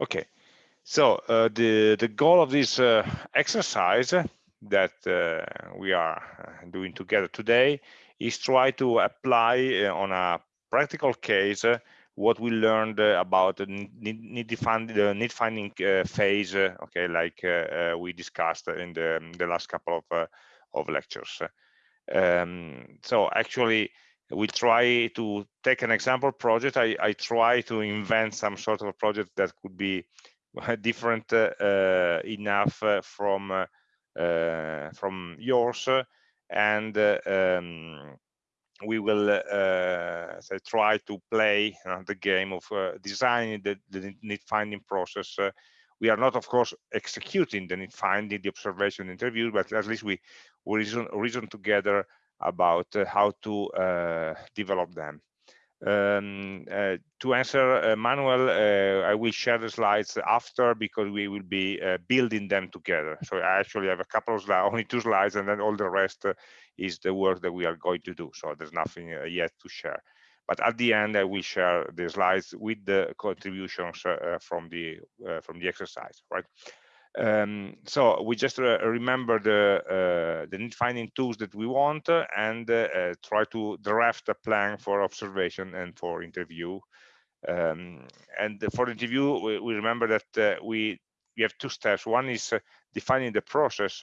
Okay, so uh, the the goal of this uh, exercise that uh, we are uh, doing together today is try to apply uh, on a practical case uh, what we learned about the need, the need finding phase. okay, like we discussed in the, the last couple of of lectures. Um, so actually, we try to take an example project. I, I try to invent some sort of a project that could be different uh, enough uh, from uh, from yours, and um, we will uh, try to play uh, the game of uh, designing the, the, need finding process. we are not, of course, executing the need finding, the observation interview, but at least we, we reason, reason together about how to develop them. Um, uh, to answer uh, Manuel, uh, I will share the slides after because we will be uh, building them together. So I actually have a couple of slides, only two slides, and then all the rest uh, is the work that we are going to do. So there's nothing uh, yet to share. But at the end, I will share the slides with the contributions from the from the exercise, right? Um, so we just remember the uh, the need finding tools that we want and uh, try to draft a plan for observation and for interview. Um, and for the interview, we, we remember that uh, we we have two steps. One is defining the process,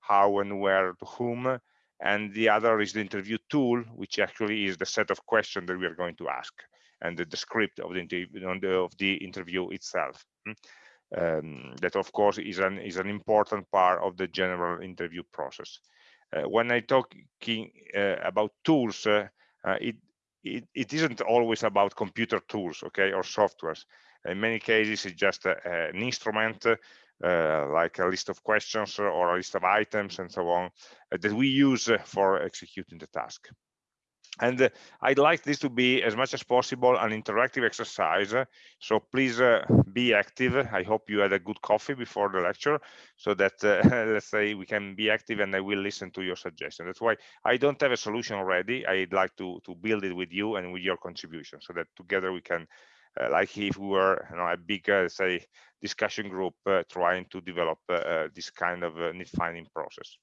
how and where to whom, and the other is the interview tool, which actually is the set of questions that we are going to ask and the, the script of the, of the interview itself. Um, that of course is an is an important part of the general interview process. Uh, when i talking uh, about tools uh, it, it it isn't always about computer tools okay or softwares. In many cases it's just a, an instrument uh, like a list of questions or a list of items and so on uh, that we use for executing the task and uh, I'd like this to be as much as possible an interactive exercise. So please uh, be active. I hope you had a good coffee before the lecture so that, uh, let's say, we can be active and I will listen to your suggestion. That's why I don't have a solution already. I'd like to, to build it with you and with your contribution so that together we can, uh, like if we were you know, a big, uh, say, discussion group uh, trying to develop this kind of need finding process.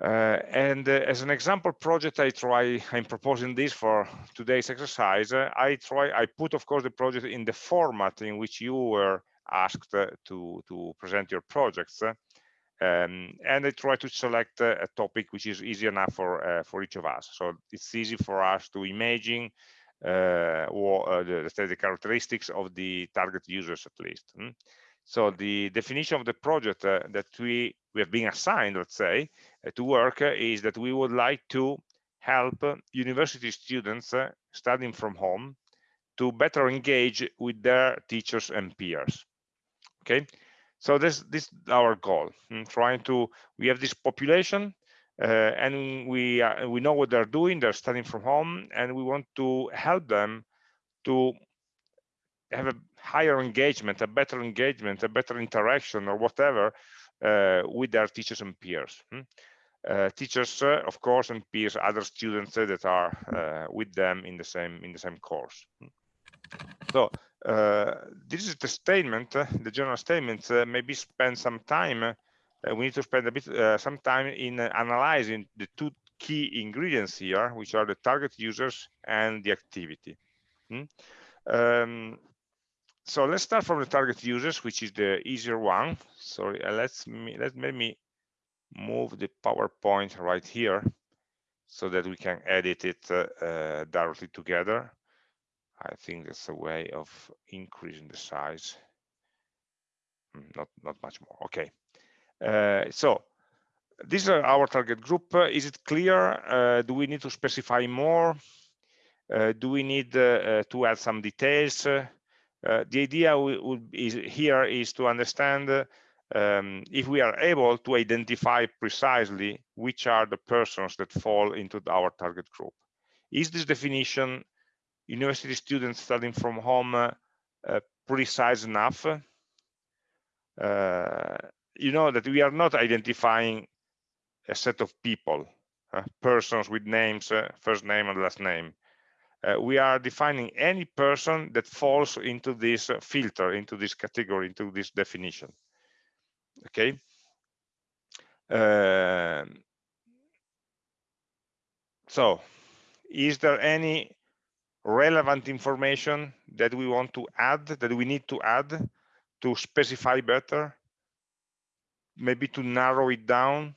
Uh, and uh, as an example project, I try, I'm proposing this for today's exercise. Uh, I try, I put, of course, the project in the format in which you were asked uh, to, to present your projects. Uh, um, and I try to select uh, a topic which is easy enough for, for each of us. So it's easy for us to imagine or the, the characteristics of the target users at least. Hmm? So the definition of the project uh, that we, we have been assigned, let's say, uh, to work uh, is that we would like to help university students uh, studying from home to better engage with their teachers and peers. Okay, so this this is our goal. I'm hmm, trying to we have this population uh, and we uh, we know what they're doing. They're studying from home, and we want to help them to have a higher engagement, a better engagement, a better interaction or whatever uh, with their teachers and peers. Hmm? Uh, teachers, uh, of course, and peers, other students uh, that are uh, with them in the same in the same course. Hmm? So uh, this is the statement, the general statement. maybe spend some time. we need to spend a bit some time in analyzing the two key ingredients here, which are the target users and the activity. Hmm? Um, so let's start from the target users, which is the easier one. Sorry, uh, let's me let me move the PowerPoint right here so that we can edit it uh, uh, directly together. I think that's a way of increasing the size. Hmm, not not much more. Okay. Uh, so these are our target group. Uh, is it clear? Uh, do we need to specify more? do we need to add some details? Uh, the idea would is here is to understand um, if we are able to identify precisely which are the persons that fall into our target group. Is this definition university students studying from home uh, precise enough? Uh, you know that we are not identifying a set of people, uh, persons with names, first name and last name. Uh, we are defining any person that falls into this uh, filter, into this category, into this definition. Okay. Um, so, is there any relevant information that we want to add, that we need to add to specify better? Maybe to narrow it down?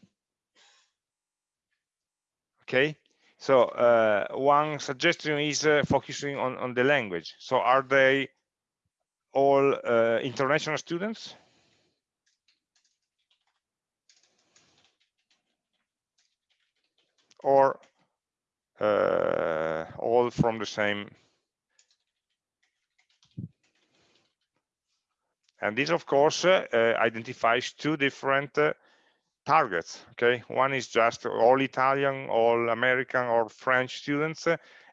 Okay, so uh, one suggestion is uh, focusing on, on the language. So are they all uh, international students? Or uh, all from the same and this of course uh, identifies two different uh, targets okay one is just all italian all american or french students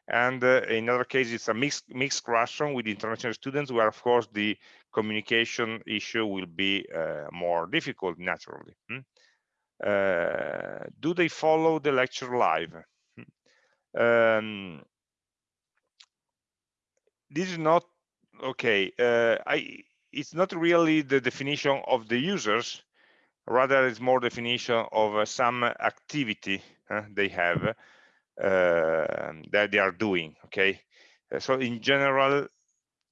and uh, in other cases it's a mixed mixed classroom with international students where of course the communication issue will be uh, more difficult naturally hmm? uh, do they follow the lecture live hmm. um, this is not okay uh, i it's not really the definition of the users rather it's more definition of uh, some activity they have uh, that they are doing okay uh, so in general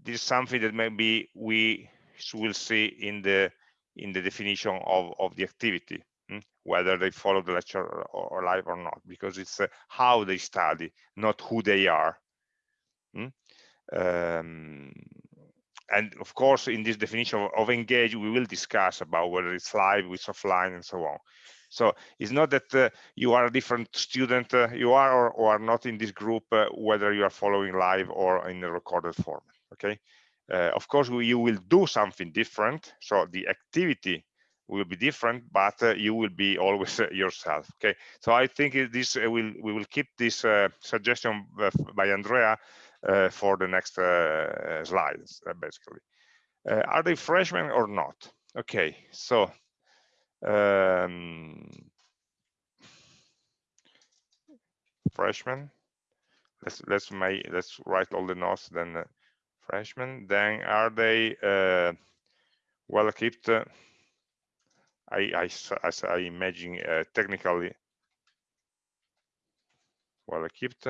this is something that maybe we will see in the in the definition of of the activity hmm? whether they follow the lecture or, or live or not because it's how they study not who they are hmm? um, and of course in this definition of, of, engage we will discuss about whether it's live it's offline and so on. So it's not that uh, you are a different student uh, you are or, or, are not in this group uh, whether you are following live or in a recorded format okay? Uh, of course we, you will do something different so the activity will be different but uh, you will be always uh, yourself okay? So i think this will we will keep this suggestion by andrea for the next uh, slides, uh, basically. are they freshmen or not? Okay, so um, freshmen. Let's let's make let's write all the notes. Then uh, freshmen. Then are they uh, well equipped? Uh, I I as I imagine technically well equipped.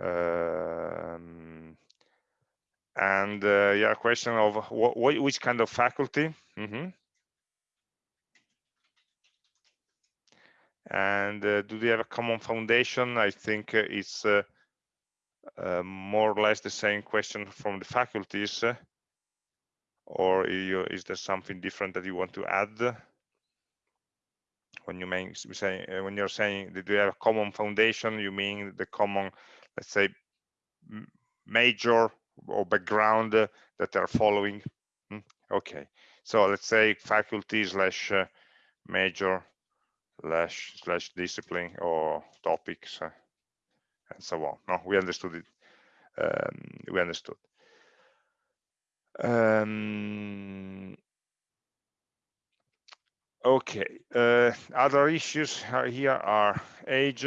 Um, and uh, yeah, question of what, which kind of faculty. Mm -hmm. And uh, do they have a common foundation? I think uh, it's uh, uh, more or less the same question from the faculties. Uh, or is there something different that you want to add? When you mean say when you're saying that you have a common foundation, you mean the common let's say major or background uh, that are following. Hmm, okay. So let's say faculty slash uh, major slash slash discipline or topics uh, and so on. No we understood it. Um, we understood. Um, okay uh, other issues here are age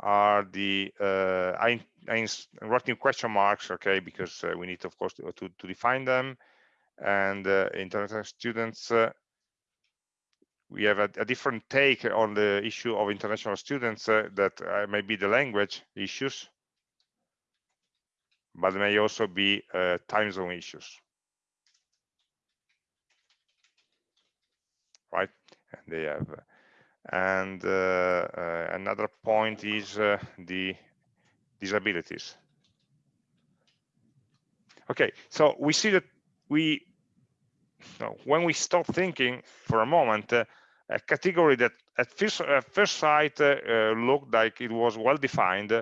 are the uh, I, I writing question marks, okay, because uh, we need, of course, to, to, to define them. And uh, international students, uh, we have a, a, different take on the issue of international students uh, that uh, may be the language issues, but may also be time zone issues. Right, and they have and uh, uh, another point is uh, the disabilities. Okay, so we see that we, when we stop thinking for a moment, a category that at first, at first sight looked like it was well defined,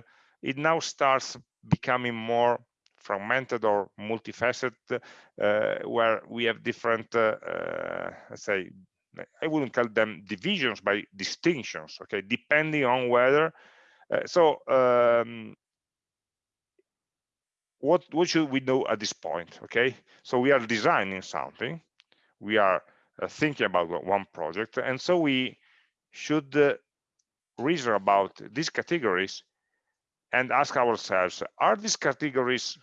it now starts becoming more fragmented or multifaceted, uh, where we have different, uh, uh, let's say, I wouldn't call them divisions by distinctions, okay, depending on whether, uh, so um, what, what should we know at this point, okay? So we are designing something, we are uh, thinking about one project, and so we should uh, reason about these categories and ask ourselves, are these categories,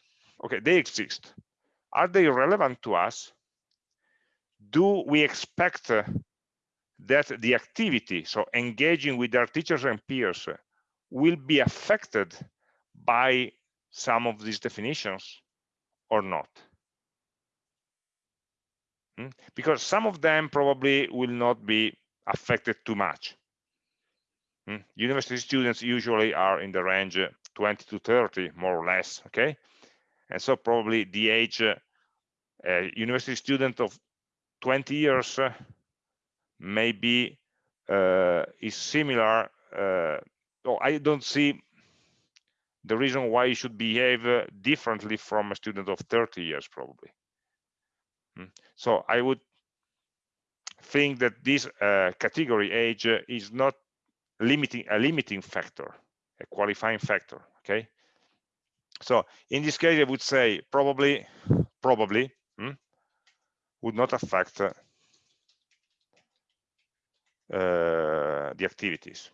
okay, they exist. Are they relevant to us? Do we expect uh, that the activity, so engaging with their teachers and peers, uh, will be affected by some of these definitions or not? Hmm? Because some of them probably will not be affected too much. Hmm? University students usually are in the range uh, 20 to 30, more or less, okay? And so probably the age uh, university student of 20 years uh, maybe uh, is similar. Uh, oh, I don't see the reason why you should behave uh, differently from a student of 30 years, probably. Hmm. So I would think that this uh, category age uh, is not limiting a limiting factor, a qualifying factor. Okay. So in this case, I would say probably, probably would not affect uh, the activities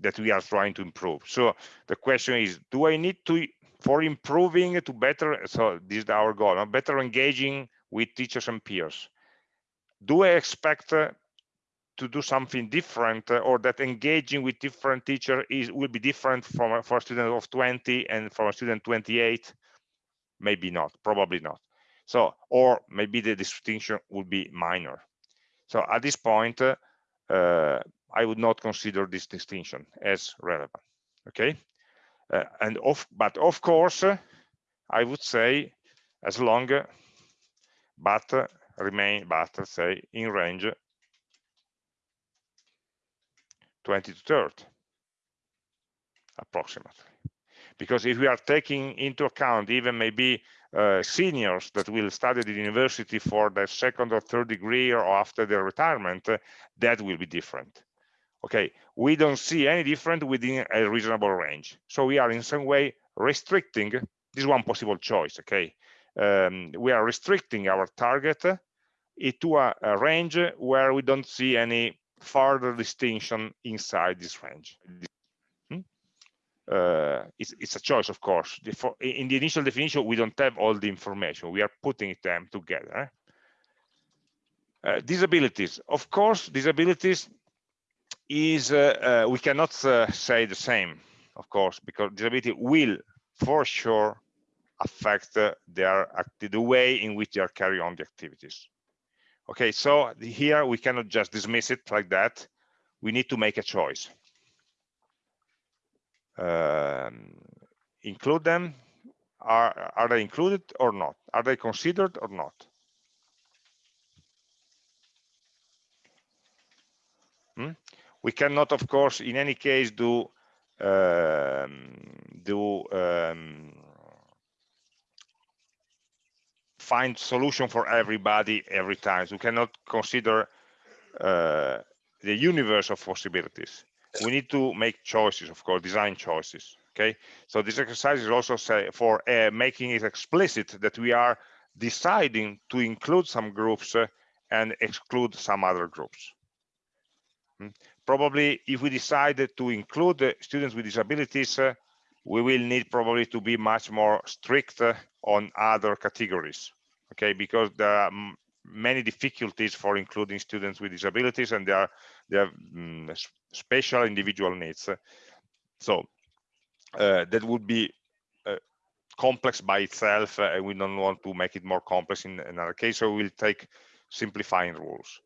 that we are trying to improve. So the question is, do I need to, for improving to better, so this is our goal, better engaging with teachers and peers. Do I expect uh, to do something different uh, or that engaging with different teacher is will be different from for a student of 20 and from a student 28? Maybe not, probably not. So, or maybe the distinction would be minor. So at this point, uh, uh, I would not consider this distinction as relevant. Okay, uh, and of but of course, I would say as long but remain but say in range 20 to 30 approximately because if we are taking into account even maybe uh, seniors that will study at the university for their second or third degree or after their retirement, uh, that will be different. Okay, we don't see any different within a reasonable range. So we are in some way restricting, this one possible choice, okay? Um, we are restricting our target uh, to a, a range where we don't see any further distinction inside this range uh, it's, it's, a choice, of course. in the initial definition, we don't have all the information. We are putting them together. Uh, disabilities, of course, disabilities is, uh, uh we cannot uh, say the same, of course, because disability will for sure affect their the way in which they are carrying on the activities. Okay, so here we cannot just dismiss it like that. We need to make a choice include them? Are are they included or not? Are they considered or not? Hmm? we cannot of course in any case do um, do um, find solution for everybody every time. So we cannot consider uh, the universe of possibilities we need to make choices, of course, design choices. Okay, so this exercise is also say for uh, making it explicit that we are deciding to include some groups uh, and exclude some other groups. Hmm. Probably, if we decide to include uh, students with disabilities, uh, we will need probably to be much more strict uh, on other categories. Okay, because there are many difficulties for including students with disabilities and they have um, special individual needs. So uh, that would be uh, complex by itself uh, and we don't want to make it more complex in another case so we'll take simplifying rules.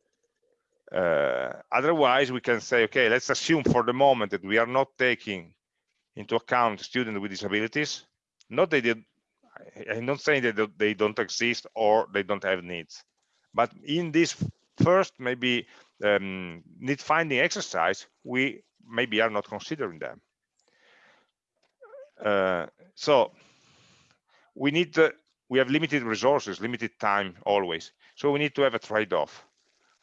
Uh, otherwise we can say okay let's assume for the moment that we are not taking into account students with disabilities not they I'm not saying that they don't exist or they don't have needs but in this first maybe um, need finding exercise, we maybe are not considering them. Uh, so we need to, we have limited resources, limited time always. So we need to have a trade-off.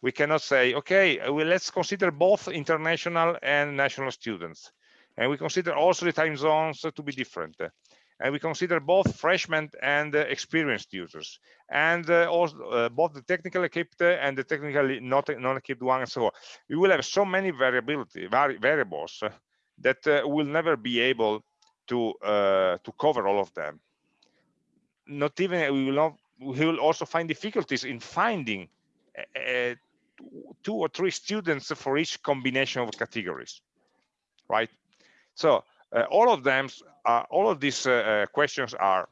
We cannot say, okay, well, let's consider both international and national students. And we consider also the time zones to be different and we consider both freshmen and uh, experienced users and uh, also uh, both the technical equipped and the technically not non-equipped one and so on. We will have so many variability vari variables that uh, will never be able to uh, to cover all of them. Not even we will not. We will also find difficulties in finding uh, two or three students for each combination of categories, right? So uh, all of them, all of these uh, uh, questions are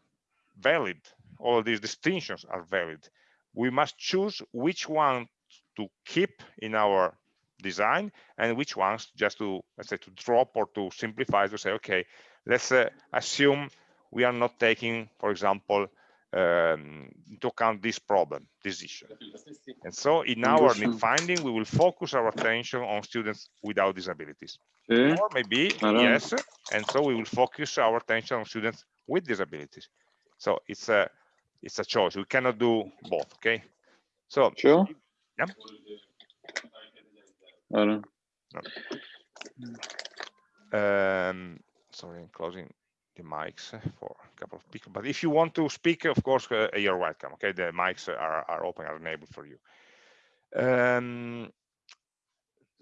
valid. All of these distinctions are valid. We must choose which one to keep in our design and which ones just to let's say to drop or to simplify to say okay let's uh, assume we are not taking for example um, into account this problem this issue and so in our need finding we will focus our attention on students without disabilities. Or maybe yes and so we will focus our attention on students with disabilities. So it's a it's a choice. We cannot do both okay? So sure. yeah. I don't um, sorry, I'm closing the mics for a couple of people. But if you want to speak, of course, uh, you're welcome. Okay, the mics are, are open, are enabled for you. Um,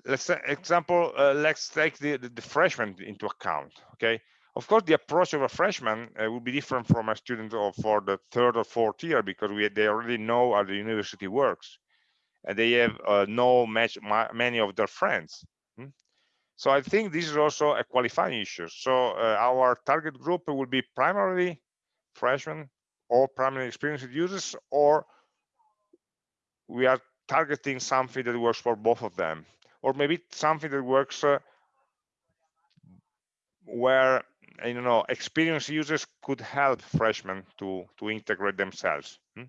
let's say example, uh, let's take the, the, the, freshman into account. Okay, of course, the approach of a freshman uh, will be different from a student of, for the third or fourth year because we they already know how the university works and they have uh, no match many of their friends. Hmm? So I think this is also a qualifying issue. So uh, our target group will be primarily freshmen or primarily experienced users, or we are targeting something that works for both of them, or maybe something that works uh, where you know experienced users could help freshmen to to integrate themselves. Hmm?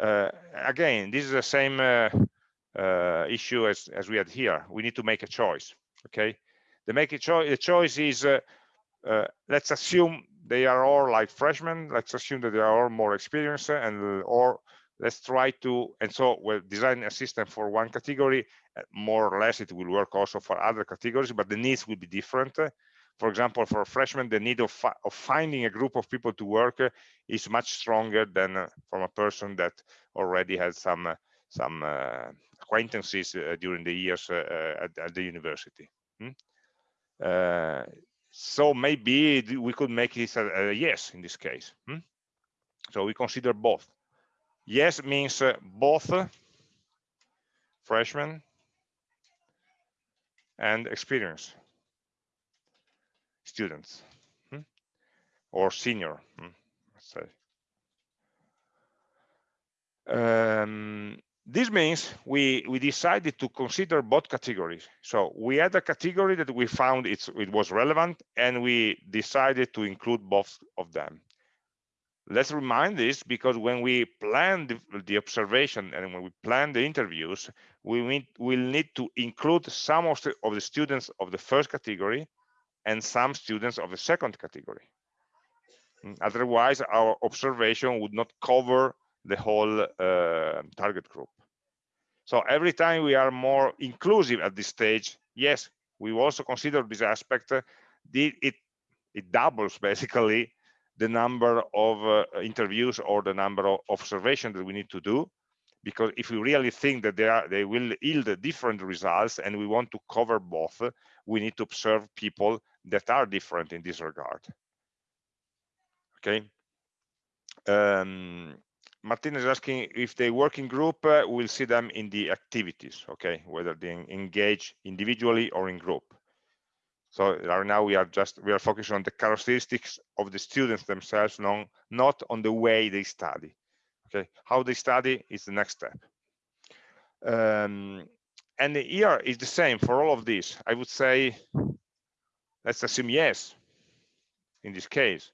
Uh, again, this is the same uh, uh, issue as, as we had here. We need to make a choice, okay? The make a choice, the choice is, let's assume they are all like freshmen. Let's assume that they are all more experienced and or let's try to and so we'll design a system for one category more or less it will work also for other categories but the needs will be different for example, for freshmen, the need of, fi of finding a group of people to work uh, is much stronger than uh, from a person that already has some uh, some uh, acquaintances uh, during the years uh, at, at, the university. Hmm? so maybe we could make this a, a yes in this case. Hmm? So we consider both. Yes means both freshmen and experience students hmm? or senior, hmm. Um, this means we we decided to consider both categories. So we had a category that we found it was relevant, and we decided to include both of them. Let's remind this because when we plan the, the observation and when we plan the interviews, we will need to include some of the, of the students of the first category and some students of the second category. Otherwise, our observation would not cover the whole uh, target group. So every time we are more inclusive at this stage, yes, we also consider this aspect. Uh, it, it, it doubles basically the number of uh, interviews or the number of observations that we need to do because if we really think that they are they will yield different results and we want to cover both we need to observe people that are different in this regard okay um, Martina is asking if they work in group, uh, we'll see them in the activities, okay, whether they engage individually or in group. So right now we are just, we are focusing on the characteristics of the students themselves, non, not on the way they study. Okay, how they study is the next step. Um, and here is the same for all of this. I would say, let's assume yes, in this case.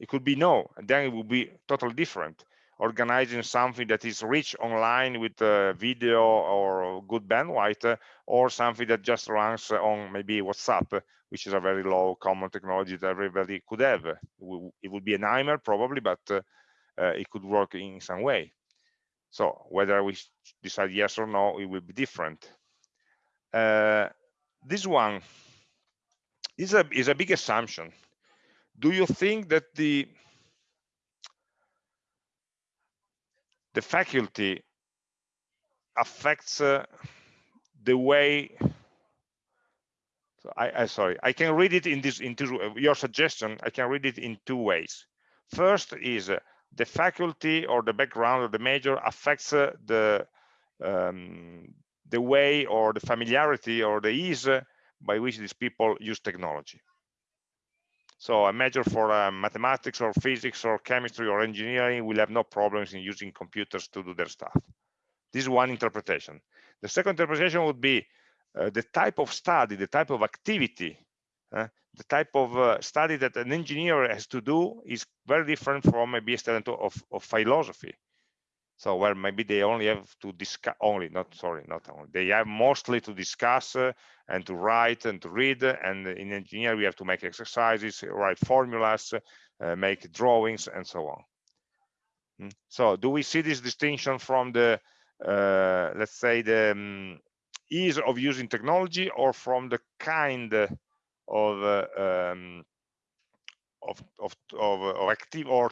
It could be no, and then it would be totally different. Organizing something that is rich online with uh, video or good bandwidth, uh, or something that just runs on maybe WhatsApp, which is a very low common technology that everybody could have. It would be a nightmare probably, but uh, uh, it could work in some way. So whether we decide yes or no, it will be different. Uh, this one is a, is a big assumption. Do you think that the the faculty affects uh, the way so I, I sorry i can read it in this into your suggestion i can read it in two ways. First is uh, the faculty or the background or the major affects uh, the um, the way or the familiarity or the ease uh, by which these people use technology so a major for uh, mathematics or physics or chemistry or engineering will have no problems in using computers to do their stuff. This is one interpretation. The second interpretation would be uh, the type of study, the type of activity, uh, the type of uh, study that an engineer has to do is very different from maybe a student of, of philosophy so where maybe they only have to discuss only not sorry not only they have mostly to discuss uh, and to write and to read and in engineering we have to make exercises write formulas uh, make drawings and so on mm. so do we see this distinction from the uh, let's say the um, ease of using technology or from the kind of uh, um, of of of, of active or,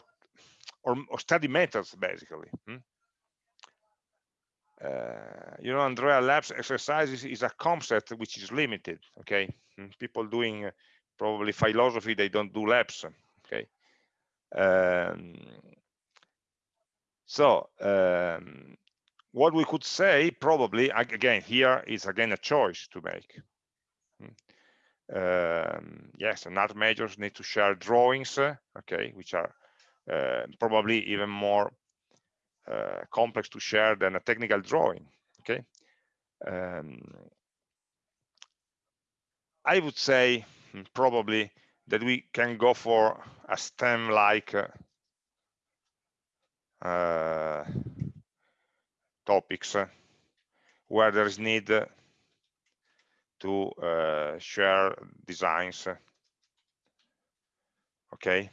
or study methods basically hmm? Uh, you know andrea labs exercises is a concept which is limited okay? Hmm, people doing uh, probably philosophy they don't do labs okay? Um, so um, what we could say probably again here is again a choice to make. Hmm. um, yes and art majors need to share drawings uh, okay which are uh, probably even more uh, complex to share than a technical drawing okay? Um, i would say hmm, probably that we can go for a stem like uh, uh, topics uh, where there is need to uh, share designs okay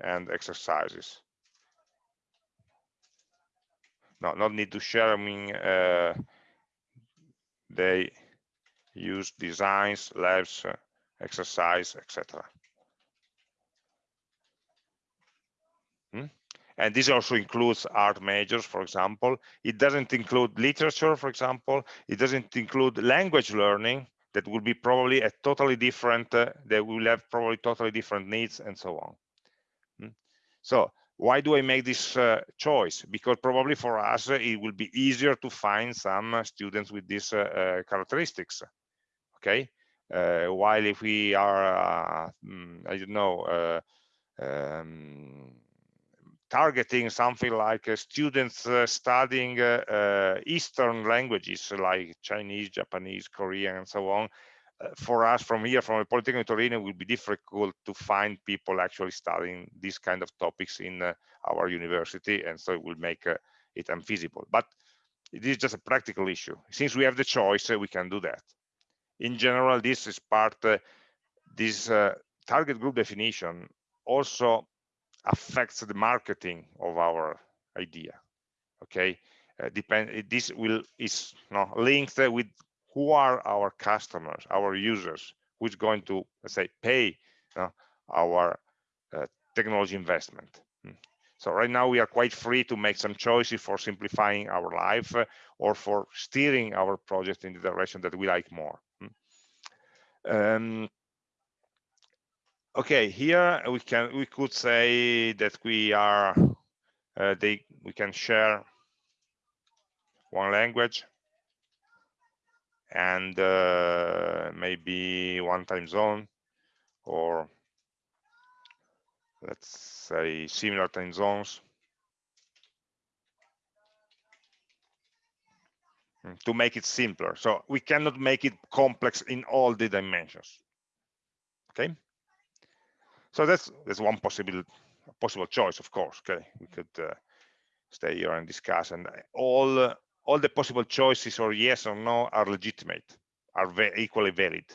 and exercises no not need to share i mean uh, they use designs labs uh, exercise etc hmm? and this also includes art majors for example it doesn't include literature for example it doesn't include language learning that will be probably a totally different uh, they will have probably totally different needs and so on hmm? so why do I make this uh, choice? Because probably for us, uh, it will be easier to find some uh, students with these uh, uh characteristics. Okay. While if we are, mm, I don't know, um, targeting something like students studying Eastern languages like Chinese, Japanese, Korean, and so on, for us from here from a polytechnic Torino it will be difficult to find people actually studying these kind of topics in uh, our university and so it will make uh, it unfeasible. But it is just a practical issue. Since we have the choice uh, we can do that. In general this is part uh, this uh, target group definition also affects the marketing of our idea okay? Depend this will is know, linked with who are our customers, our users, who's going to, let's say, pay uh, our uh, technology investment. Hmm. So right now we are quite free to make some choices for simplifying our life uh, or for steering our project in the direction that we like more. Hmm. Um, okay, here we can we could say that we are uh, they we can share one language and uh, maybe one time zone or let's say similar time zones hmm, to make it simpler. So we cannot make it complex in all the dimensions. Okay. So that's that's one possible possible choice, of course. Okay, we could uh, stay here and discuss, and all all the possible choices or yes or no are legitimate, are equally valid,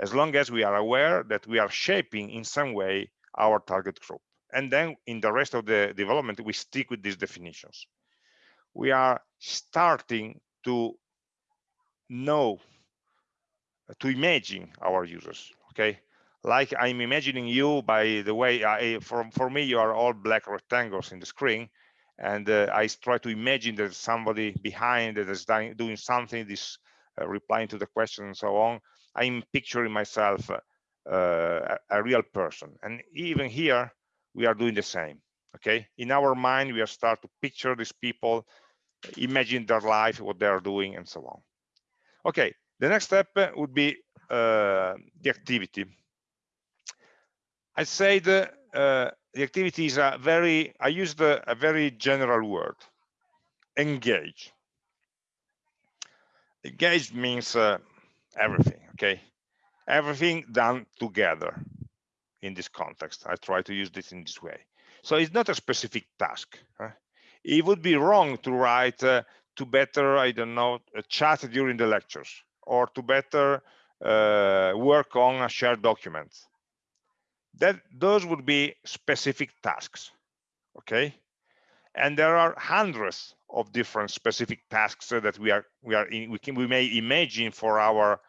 as long as we are aware that we are shaping in some way our target group. And then in the rest of the development, we stick with these definitions. We are starting to know, to imagine our users, okay? Like I'm imagining you, by the way, I, for, for me, you are all black rectangles in the screen and uh, I try to imagine there's somebody behind that is doing something, this uh, replying to the question and so on. I'm picturing myself uh, a, real person. And even here, we are doing the same. Okay, in our mind, we are start to picture these people, imagine their life, what they are doing, and so on. Okay, the next step would be uh, the activity. I said uh, the activity is a very, I used a, a very general word, engage. Engage means uh, everything, okay? Everything done together in this context. I try to use this in this way. So it's not a specific task. It would be wrong to write uh, to better, I don't know, chat during the lectures or to better uh, work on a shared document that those would be specific tasks okay? And there are hundreds of different specific tasks that we are we are in, we can we may imagine for our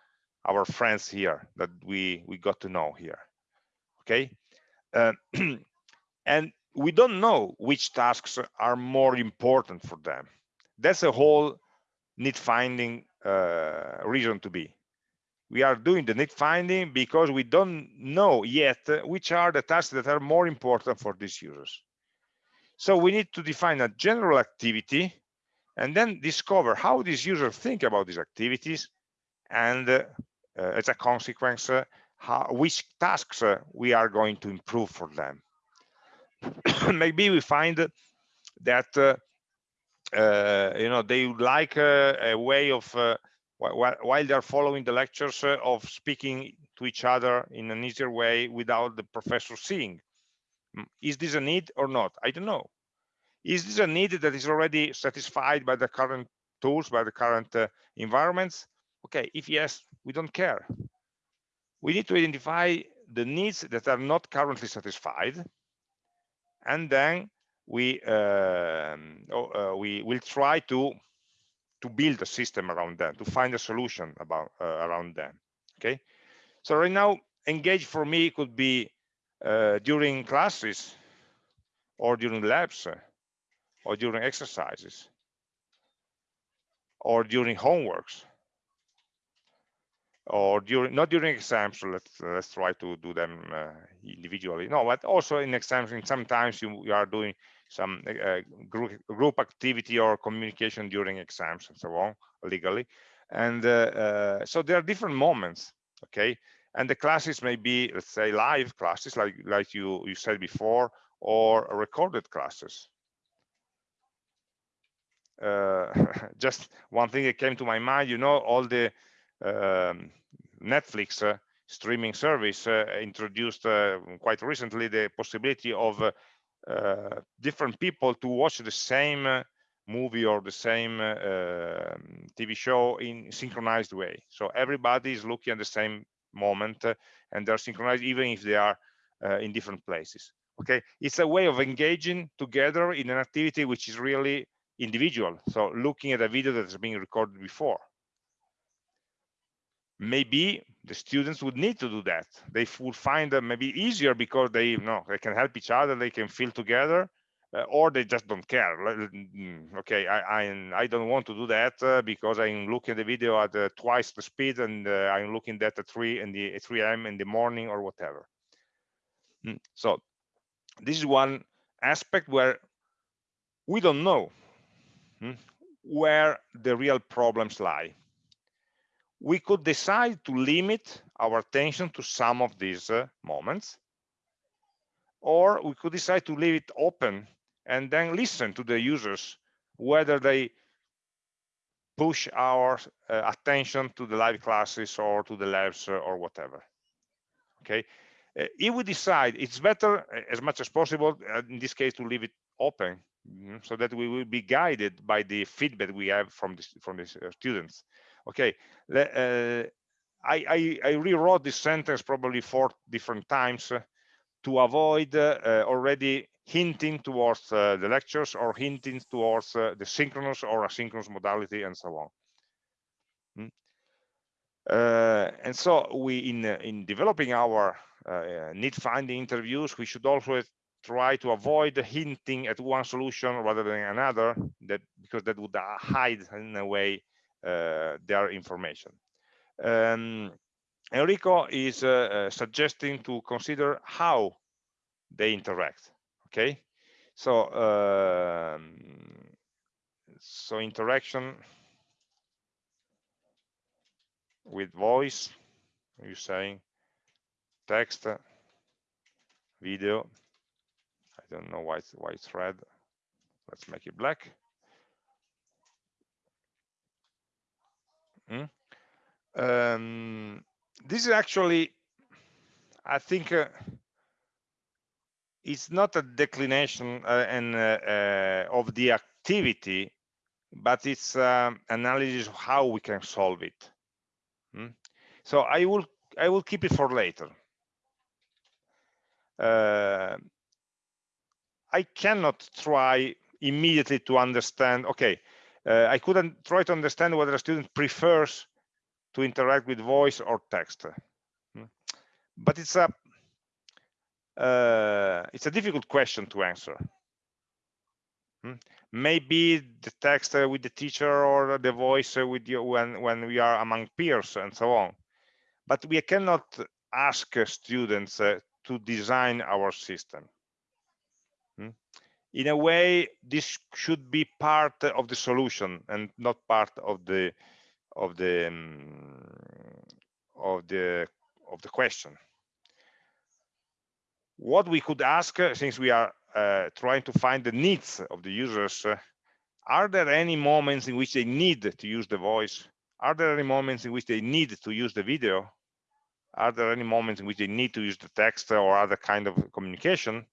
our friends here that we we got to know here okay? Uh, and we don't know which tasks are more important for them. That's a whole need finding uh, reason to be we are doing the need finding because we don't know yet which are the tasks that are more important for these users. So we need to define a general activity and then discover how these users think about these activities and uh, uh, as a consequence, uh, how, which tasks uh, we are going to improve for them. Maybe we find that uh, you know they would like a way of while they're following the lectures uh, of speaking to each other in an easier way without the professor seeing. Is this a need or not? I don't know. Is this a need that is already satisfied by the current tools, by the current uh, environments? Okay, if yes, we don't care. We need to identify the needs that are not currently satisfied, and then we uh, uh, we will try to to build a system around them, to find a solution about uh, around them. Okay, so right now, engage for me could be uh, during classes, or during labs, uh, or during exercises, or during homeworks, or during not during exams. So let's let's try to do them uh, individually. No, but also in exams. Sometimes you, you are doing some uh, group, group activity or communication during exams and so on legally and uh, uh, so there are different moments okay and the classes may be let's say live classes like like you you said before or recorded classes uh, just one thing that came to my mind you know all the um, netflix uh, streaming service uh, introduced quite recently the possibility of uh, different people to watch the same uh, movie or the same uh, um, TV show in synchronized way. So everybody is looking at the same moment and they're synchronized even if they are in different places. Okay, it's a way of engaging together in an activity which is really individual. So looking at a video that has been recorded before maybe the students would need to do that. They would find them maybe easier because they you know they can help each other they can feel together uh, or they just don't care. Mm, okay i i, I don't want to do that uh, because i'm looking at the video at uh, twice the speed and uh, i'm looking at the 3 in the 3 a.m in the morning or whatever. Mm. so this is one aspect where we don't know mm, where the real problems lie we could decide to limit our attention to some of these uh, moments or we could decide to leave it open and then listen to the users whether they push our uh, attention to the live classes or to the labs uh, or whatever. Okay? Uh, if we decide it's better uh, as much as possible uh, in this case to leave it open mm so that we will be guided by the feedback we have from the from the students okay uh, I, I, I, rewrote this sentence probably four different times uh, to avoid uh, already hinting towards the lectures or hinting towards the synchronous or asynchronous modality and so on. Mm. Uh, and so we in uh, in developing our uh, need finding interviews we should also try to avoid hinting at one solution rather than another that because that would hide in a way uh, their information. Um, Enrico is uh, uh, suggesting to consider how they interact. Okay, so um, so interaction with voice. You saying text, video. I don't know why it's, why it's red. Let's make it black. Hmm? Um, this is actually, I think, uh, it's not a declination uh, and uh, uh, of the activity, but it's um, analysis of how we can solve it. Hmm? So I will I will keep it for later. Uh, I cannot try immediately to understand. Okay, uh, I couldn't try to understand whether a student prefers to interact with voice or text. Hmm. But it's a uh, it's a difficult question to answer. Hmm. Maybe the text uh, with the teacher or the voice uh, with you when when we are among peers and so on. But we cannot ask students uh, to design our system. In a way, this should be part of the solution and not part of the of the um, of the of the question. What we could ask uh, since we are uh, trying to find the needs of the users uh, are there any moments in which they need to use the voice? Are there any moments in which they need to use the video? Are there any moments in which they need to use the text or other kind of communication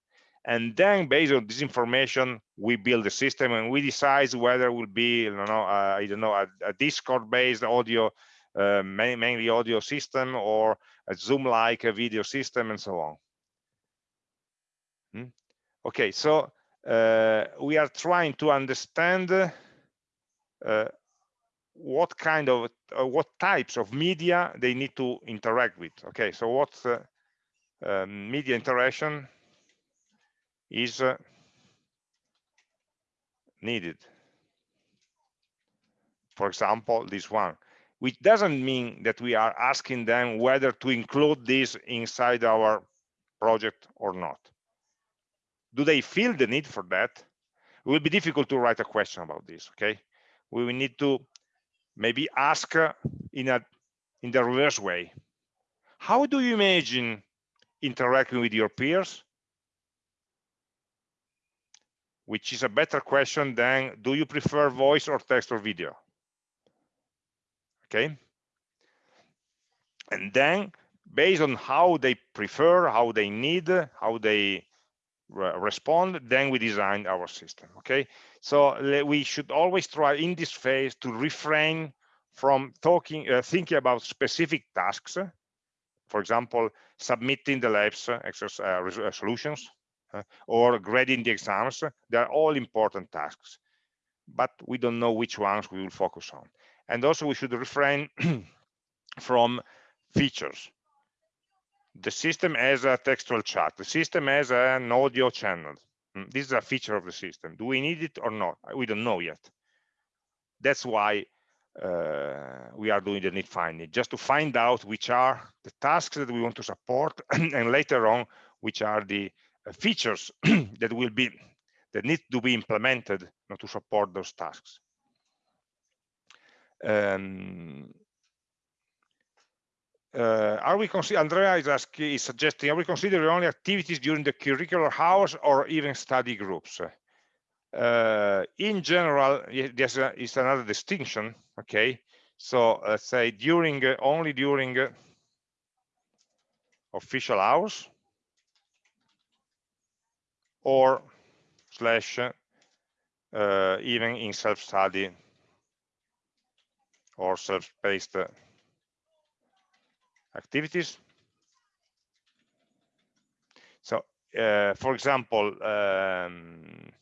and then based on this information we build a system and we decide whether it will be you know uh, i don't know a, a discord based audio uh, mainly audio system or a zoom like a video system and so on. Hmm? okay so uh, we are trying to understand uh, what kind of uh, what types of media they need to interact with. Okay so what's uh, media interaction is needed. For example, this one, which doesn't mean that we are asking them whether to include this inside our project or not. Do they feel the need for that? It will be difficult to write a question about this, okay? We will need to maybe ask uh, in a in the reverse way. How do you imagine interacting with your peers which is a better question than do you prefer voice or text or video? Okay. And then based on how they prefer how they need how they re respond then we design our system okay? So we should always try in this phase to refrain from talking uh, thinking about specific tasks for example submitting the labs uh, uh, solutions uh, or grading the exams. They are all important tasks, but we don't know which ones we will focus on. And also we should refrain from features. The system has a textual chat. The system has an audio channel. Mm, this is a feature of the system. Do we need it or not? We don't know yet. That's why uh, we are doing the need finding, just to find out which are the tasks that we want to support, and later on, which are the features that will be that need to be implemented you know, to support those tasks. Um, uh, are we consider Andrea is asking, is suggesting, are we considering only activities during the curricular hours or even study groups? Uh, in general, there's a, is another distinction. Okay, so let's say during uh, only during uh, official hours or slash uh, even in self-study or self-paced activities. So, uh, for example, um,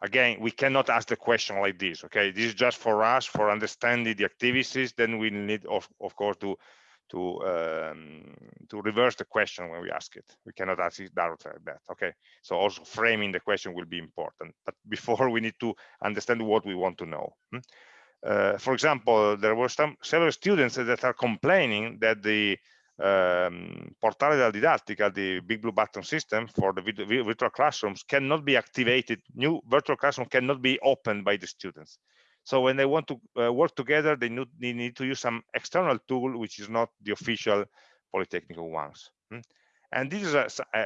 again, we cannot ask the question like this, okay? This is just for us, for understanding the activities, then we need, of, of course, to to um, to reverse the question when we ask it. We cannot ask it directly like that. Okay. So also framing the question will be important. But before we need to understand what we want to know. Hmm? Uh, for example, there were some several students that are complaining that the um, Portale della Didattica, the big blue button system for the virtual classrooms cannot be activated, new virtual classroom cannot be opened by the students. So when they want to uh, work together, they need, to use some external tool, which is not the official Polytechnical ones. Hmm? And this is a, a,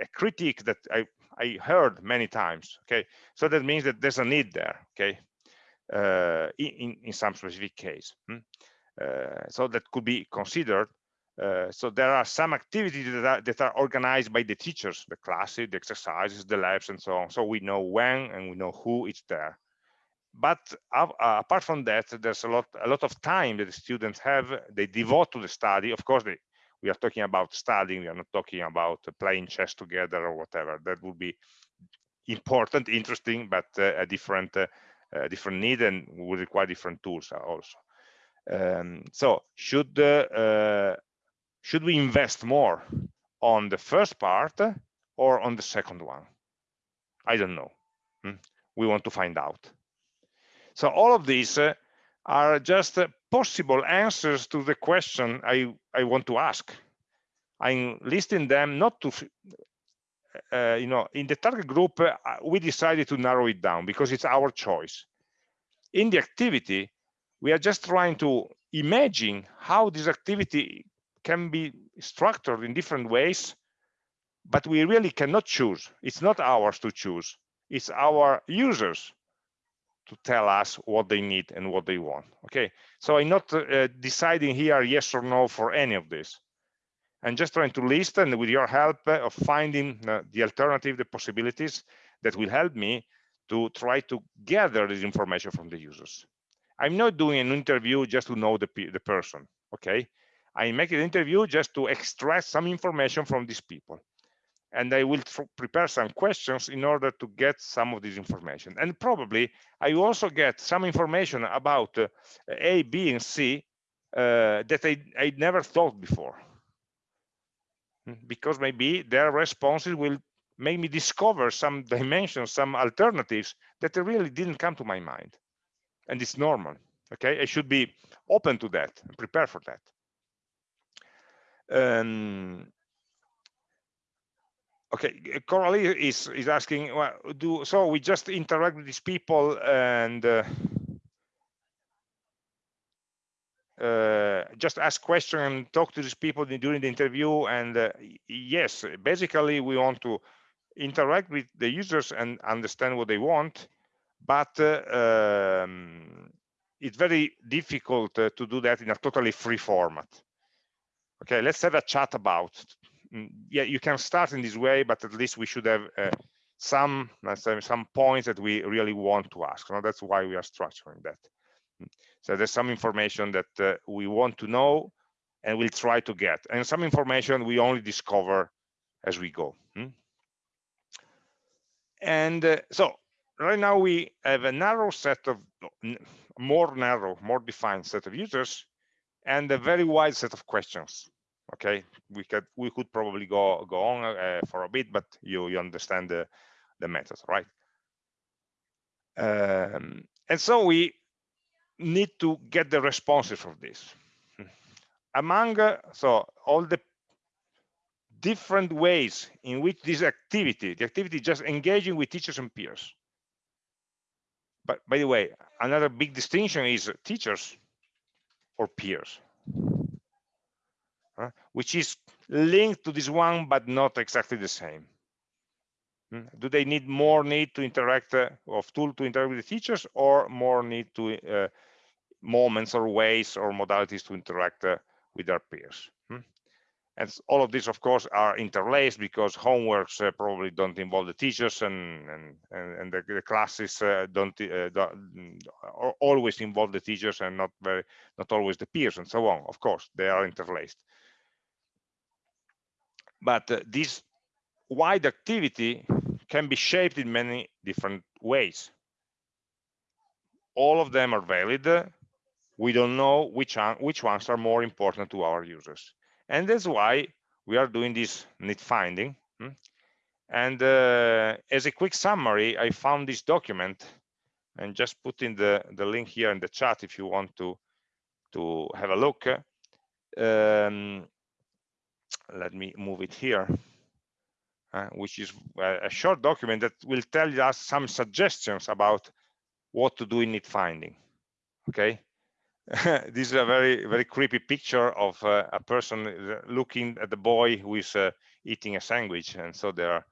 a critique that I, I heard many times. Okay, so that means that there's a need there. Okay, uh, in in some specific case. Hmm? Uh, so that could be considered. Uh, so there are some activities that are, that are organized by the teachers, the classes, the exercises, the labs, and so on. So we know when and we know who is there but uh, apart from that there's a lot a lot of time that the students have. They devote to the study. Of course they, we are talking about studying. We are not talking about playing chess together or whatever. That would be important interesting but uh, a different uh, different need and will require different tools also. Um, so should uh, should we invest more on the first part or on the second one? I don't know. Hmm? we want to find out so all of these uh, are just uh, possible answers to the question I, I want to ask. I'm listing them not to, uh, you know, in the target group, uh, we decided to narrow it down because it's our choice. In the activity, we are just trying to imagine how this activity can be structured in different ways, but we really cannot choose. It's not ours to choose. It's our users to tell us what they need and what they want okay? So i'm not uh, deciding here yes or no for any of this. I'm just trying to list and with your help uh, of finding uh, the alternative the possibilities that will help me to try to gather this information from the users. I'm not doing an interview just to know the, the person okay? I make an interview just to extract some information from these people and I will prepare some questions in order to get some of this information. And probably I also get some information about uh, A, B, and C uh, that I, I never thought before. Hmm, because maybe their responses will make me discover some dimensions, some alternatives that really didn't come to my mind. And it's normal, okay? I should be open to that and prepare for that. Um, okay coralie is is asking well do so we just interact with these people and uh, uh, just ask questions and talk to these people during the interview and uh, yes basically we want to interact with the users and understand what they want but uh, um, it's very difficult uh, to do that in a totally free format. Okay let's have a chat about yeah, you can start in this way, but at least we should have uh, some, say, some points that we really want to ask. So that's why we are structuring that. Mm. So there's some information that uh, we want to know and we'll try to get, and some information we only discover as we go. Hmm? And uh, so right now we have a narrow set of more narrow, more defined set of users and a very wide set of questions okay? We could we could probably go go on uh, for a bit but you you understand the the method right? Um, and so we need to get the responses from this. Among uh, so all the different ways in which this activity the activity just engaging with teachers and peers. But by the way another big distinction is teachers or peers uh, which is linked to this one, but not exactly the same. Hmm? Do they need more need to interact uh, of tool to interact with the teachers or more need to uh, moments or ways or modalities to interact uh, with their peers? Hmm? And all of these, of course, are interlaced because homeworks uh, probably don't involve the teachers and and and, the, the, classes uh, don't, don't, always involve the teachers and not very not always the peers and so on. Of course, they are interlaced but uh, this wide activity can be shaped in many different ways. All of them are valid. We don't know which which ones are more important to our users. And that's why we are doing this need finding hmm? and uh, as a quick summary i found this document and just put in the the link here in the chat if you want to to have a look. Um, let me move it here uh, which is a, a short document that will tell us some suggestions about what to do in need finding okay? This is a very very creepy picture of uh, a person uh, looking at the boy who is uh, eating a sandwich and so they're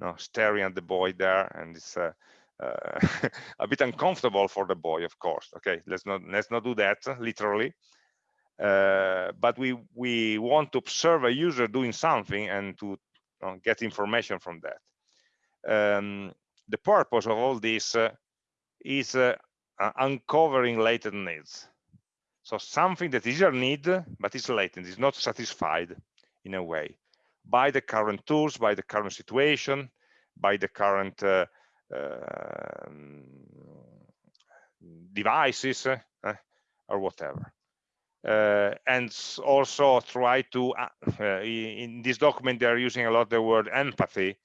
you know, staring at the boy there and it's uh, uh a bit uncomfortable for the boy of course okay? Let's not let's not do that literally uh, but we we want to observe a user doing something and to you know, get information from that um, the purpose of all this is uncovering latent needs so something that is a need, but is latent, is not satisfied in a way by the current tools, by the current situation, by the current uh, uh, devices uh, or whatever. Uh, and also try to, uh, uh, in this document, they're using a lot the word empathy,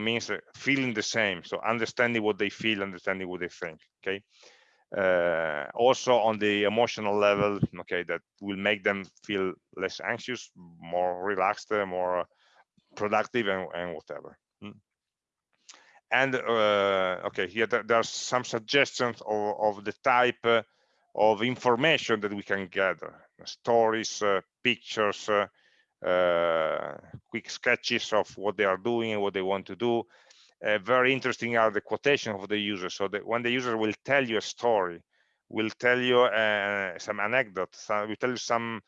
means feeling the same. So understanding what they feel, understanding what they think, okay? uh, also on the emotional level okay that will make them feel less anxious more relaxed more productive and, and whatever hmm. and uh, okay here there, there, are some suggestions of, of the type of information that we can gather. Stories uh, pictures uh, quick sketches of what they are doing and what they want to do. Uh, very interesting are the quotation of the user. So that when the user will tell you a story, will tell you uh, some anecdote, some, will tell you some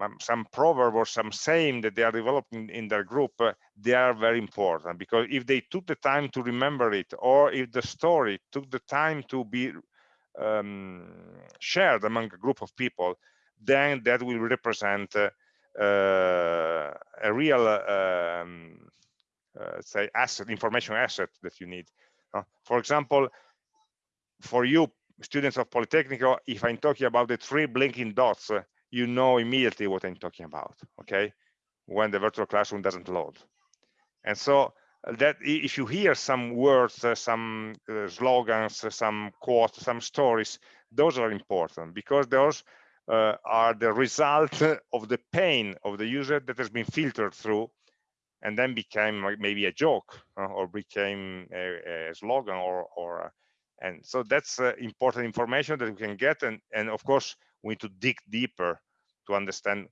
um, some proverb or some saying that they are developing in their group, uh, they are very important. Because if they took the time to remember it, or if the story took the time to be um, shared among a group of people, then that will represent uh, uh, a real um, uh, say asset information asset that you need for example for you students of Politecnico, if i'm talking about the three blinking dots uh, you know immediately what i'm talking about okay? When the virtual classroom doesn't load. And so that if you hear some words uh, some uh, slogans some quotes some stories those are important because those are the result of the pain of the user that has been filtered through and then became maybe a joke uh, or became a, a, slogan or or uh, and so that's uh, important information that we can get and and of course we need to dig deeper to understand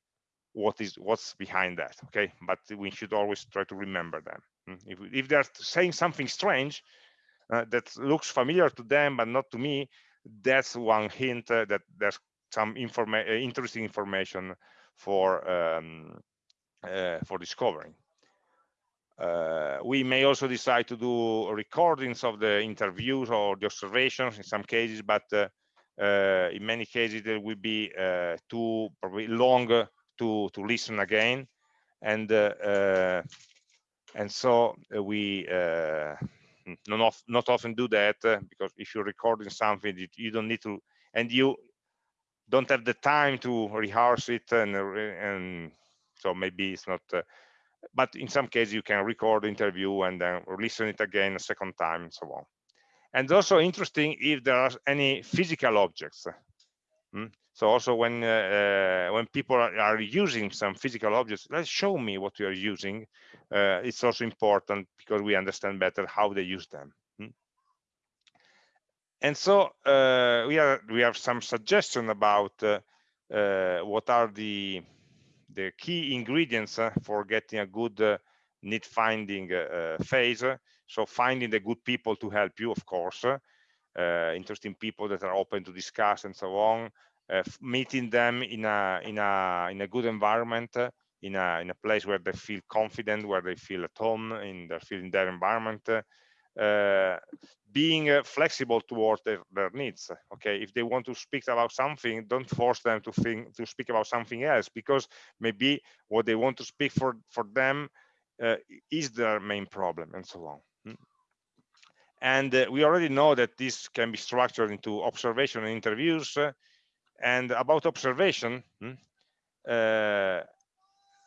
what is what's behind that okay but we should always try to remember them? If, if they're saying something strange uh, that looks familiar to them but not to me that's one hint uh, that there's some informa uh, interesting information for um, for discovering. Uh, we may also decide to do recordings of the interviews or the observations in some cases, but uh, uh, in many cases it will be uh, too probably long to to listen again, and uh, uh, and so uh, we uh, not not often do that uh, because if you're recording something, you don't need to, and you don't have the time to rehearse it, and and so maybe it's not but in some cases you can record the interview and then listen it again a second time and so on and also interesting if there are any physical objects mm? So also when uh, uh, when people are, using some physical objects let's show me what you are using uh, it's also important because we understand better how they use them mm? and so uh, we are we have some suggestion about uh, uh, what are the the key ingredients for getting a good need finding phase. So finding the good people to help you, of course, interesting people that are open to discuss and so on. Meeting them in a in a in a good environment, in a in a place where they feel confident, where they feel at home, in their feel their environment, uh, being uh, flexible towards their, their, needs okay if they want to speak about something don't force them to think to speak about something else because maybe what they want to speak for for them uh, is their main problem and so on hmm. and uh, we already know that this can be structured into observation and interviews uh, and about observation hmm, uh,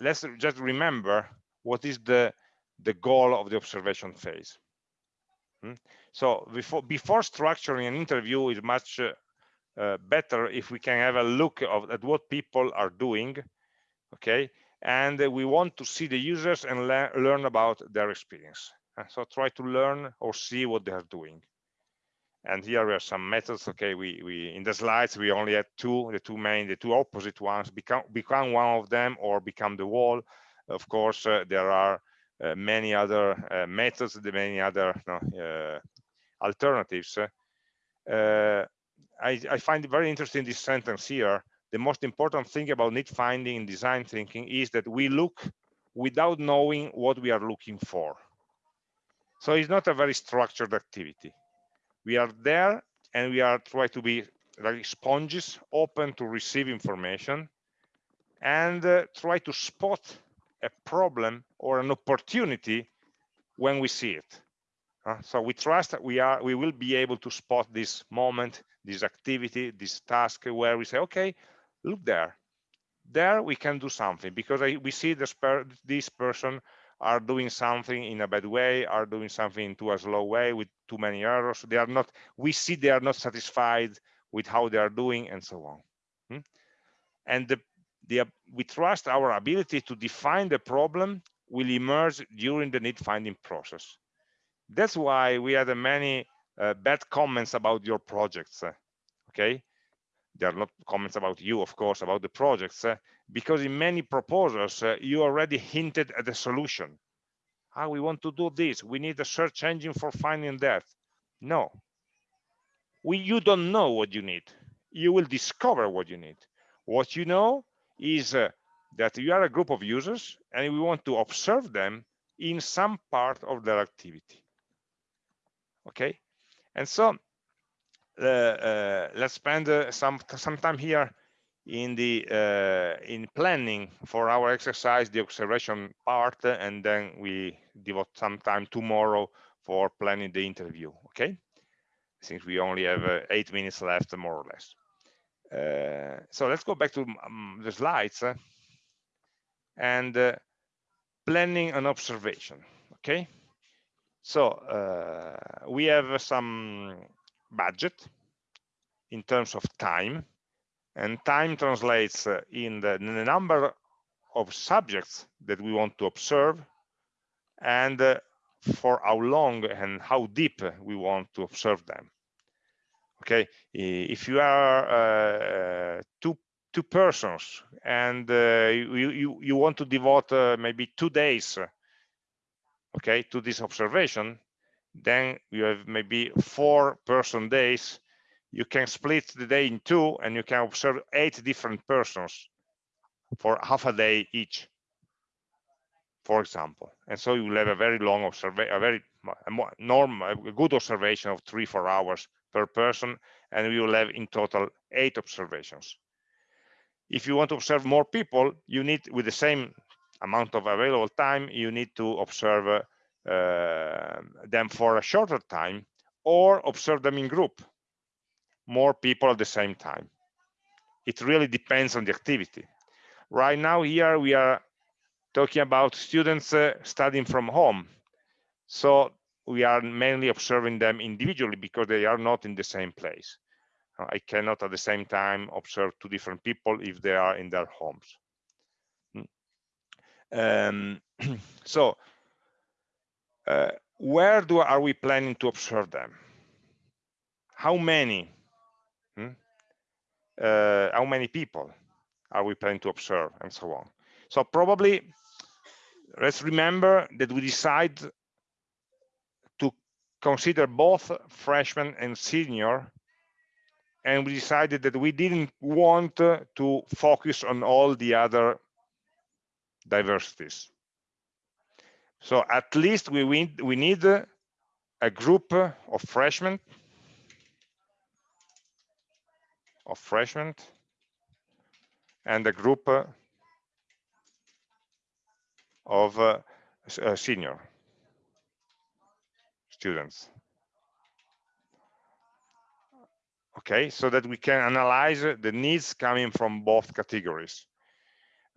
let's just remember what is the the goal of the observation phase. Hmm? So before, before structuring an interview is much uh, uh, better if we can have a look of, at what people are doing, okay, and we want to see the users and le learn about their experience. So try to learn or see what they are doing and here we have some methods okay we we in the slides we only had two the two main the two opposite ones become become one of them or become the wall. Of course uh, there are uh, many other uh, methods the many other uh, alternatives. Uh, I, I find it very interesting this sentence here. The most important thing about need finding in design thinking is that we look without knowing what we are looking for. So it's not a very structured activity we are there and we are trying to be like sponges open to receive information and uh, try to spot a problem or an opportunity when we see it. Uh, so we trust that we are we will be able to spot this moment this activity this task where we say okay look there. There we can do something because I, we see this, per, this person are doing something in a bad way, are doing something into a slow way with too many errors. They are not, we see they are not satisfied with how they are doing and so on. Hmm? And the, the, we trust our ability to define the problem will emerge during the need finding process. That's why we had many uh, bad comments about your projects, uh, okay? There are not comments about you, of course, about the projects, uh, because in many proposals uh, you already hinted at the solution. Ah we want to do this? We need a search engine for finding that. No. We you don't know what you need. You will discover what you need. What you know is uh, that you are a group of users and we want to observe them in some part of their activity. Okay? And so let's spend uh, some some time here in the uh, in planning for our exercise the observation part and then we devote some time tomorrow for planning the interview okay? Since we only have uh, eight minutes left more or less. Uh, so let's go back to um, the slides uh, and uh, planning an observation okay? So uh, we have some budget in terms of time and time translates uh, in the, in the, number of subjects that we want to observe and uh, for how long and how deep we want to observe them. Okay? If you are uh, two two persons and uh, you, you you want to devote uh, maybe two days okay to this observation then you have maybe four person days. You can split the day in two and you can observe eight different persons for half a day each for example. And so you will have a very long observation a very a normal a good observation of three four hours per person and we will have in total eight observations. If you want to observe more people you need with the same amount of available time you need to observe uh, them for a shorter time or observe them in group more people at the same time. It really depends on the activity. Right now here we are talking about students uh, studying from home. So we are mainly observing them individually because they are not in the same place. I cannot at the same time observe two different people if they are in their homes. Hmm. Um, so uh, where do are we planning to observe them? How many Hmm? Uh, how many people are we planning to observe and so on. So probably let's remember that we decide to consider both freshman and senior and we decided that we didn't want to focus on all the other diversities. So at least we, we need a group of freshmen of freshmen and a group of uh, uh, senior students. Okay, so that we can analyze the needs coming from both categories.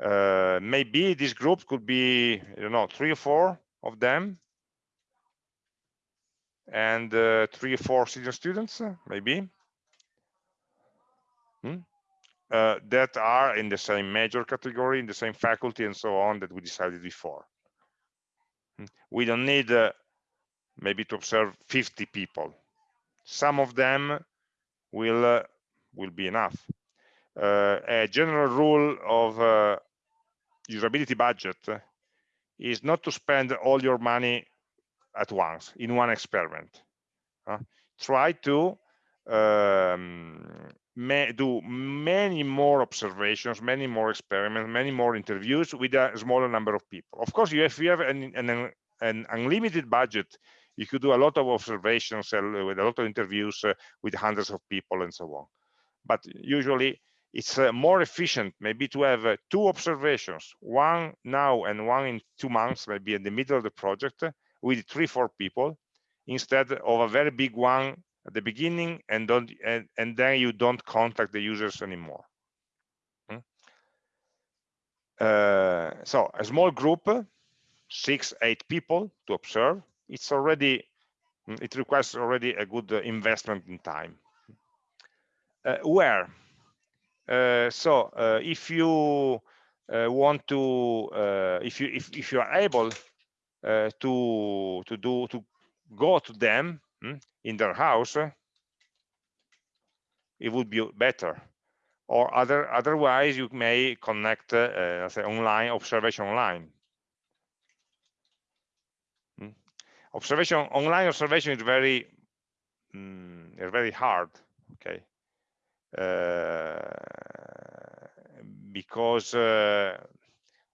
Uh, maybe this group could be, you know, three or four of them and uh, three or four senior students, maybe. Hmm? uh, that are in the same major category, in the same faculty, and so on that we decided before. Hmm. We don't need uh, maybe to observe 50 people. Some of them will uh, will be enough. Uh, a general rule of uh, usability budget is not to spend all your money at once in one experiment. try to um, may do many more observations, many more experiments, many more interviews with a smaller number of people. Of course, if you have an, an, an unlimited budget, you could do a lot of observations uh, with a lot of interviews uh, with hundreds of people and so on. But usually it's uh, more efficient maybe to have uh, two observations, one now and one in two months, maybe in the middle of the project with three, four people, instead of a very big one at the beginning and don't and, and then you don't contact the users anymore. Hmm? uh, so a small group six eight people to observe it's already it requires already a good uh, investment in time. Uh, where so uh, if you uh, want to if you if, if you are able to to do to go to them Hmm, in their house, it would be better. Or other, otherwise, you may connect, uh, say, online observation online. Hmm. Observation online observation is very, is very hard. Okay, uh, because uh,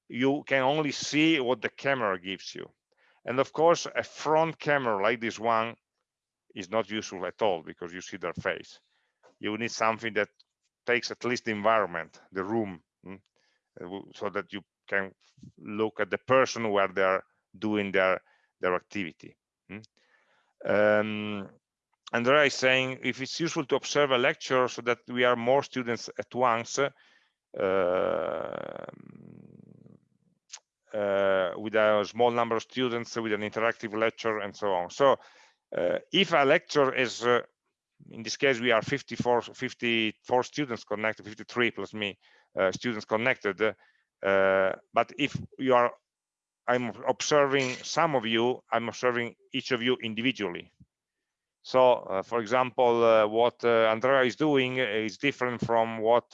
you can only see what the camera gives you. And of course, a front camera like this one is not useful at all because you see their face. You need something that takes at least the environment, the room, mm, uh, so that you can look at the person where they're doing their their activity. Mm. Um, Andrea is saying if it's useful to observe a lecture so that we are more students at once uh, uh, with a small number of students with an interactive lecture and so on. So uh, if a lecture is uh, in this case we are 54 54 students connected 53 plus me uh, students connected uh, but if you are i'm observing some of you i'm observing each of you individually so uh, for example uh, what andrea is doing is different from what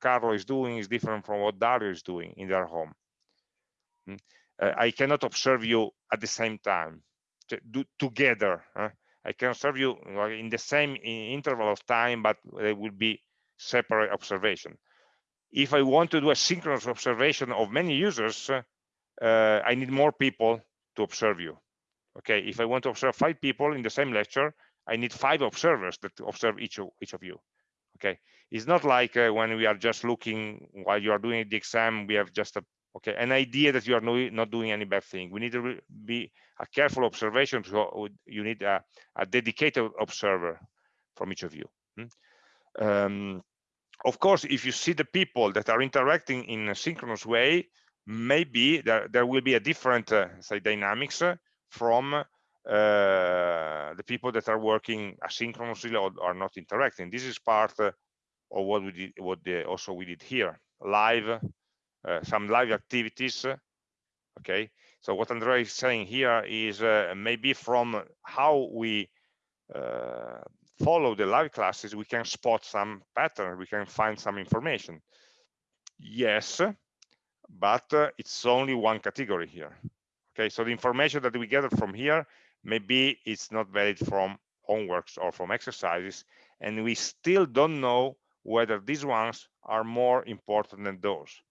carlo is doing is different from what dario is doing in their home mm. i cannot observe you at the same time do together. Huh? I can serve you in the same interval of time, but they will be separate observation. If I want to do a synchronous observation of many users, uh, I need more people to observe you. Okay, if I want to observe five people in the same lecture, I need five observers that observe each of, each of you. Okay, it's not like uh, when we are just looking while you are doing the exam, we have just a okay an idea that you are not doing any bad thing we need to be a careful observation so you need a, a dedicated observer from each of you hmm? um, of course if you see the people that are interacting in a synchronous way maybe there, there will be a different uh, say dynamics uh, from uh, the people that are working asynchronously or are not interacting. This is part uh, of what we did what the, also we did here. Live uh, some live activities okay? So what Andrea is saying here is uh, maybe from how we follow the live classes we can spot some pattern we can find some information. Yes but it's only one category here okay? So the information that we gather from here maybe it's not valid from homeworks or from exercises and we still don't know whether these ones are more important than those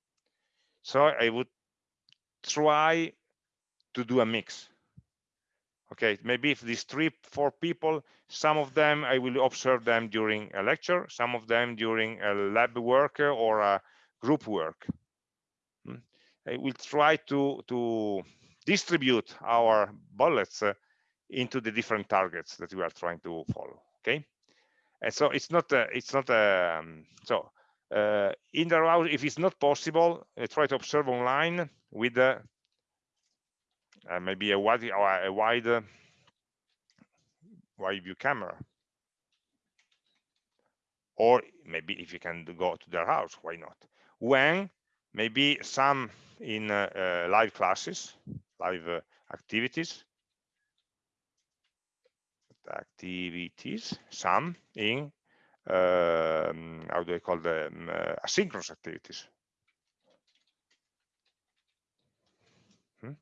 so I would try to do a mix. Okay, maybe if these three, four people, some of them I will observe them during a lecture, some of them during a lab work or a group work. Hmm. I will try to, to distribute our bullets uh, into the different targets that we are trying to follow. Okay, and so it's not a, it's not a, um, so uh, in the route, if it's not possible, uh, try to observe online with uh, uh maybe a wide, a wide, uh, wide view camera. or maybe if you can go to their house why not when maybe some in uh, uh, live classes live uh, activities activities some in um, how do I call them uh, asynchronous activities hmm?